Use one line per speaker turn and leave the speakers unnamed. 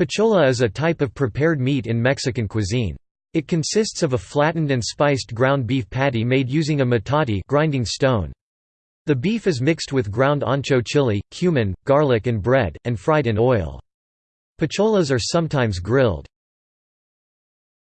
Pachola is a type of prepared meat in Mexican cuisine. It consists of a flattened and spiced ground beef patty made using a metate grinding stone. The beef is mixed with ground ancho chili, cumin, garlic and bread, and fried in oil. Pacholas are sometimes grilled.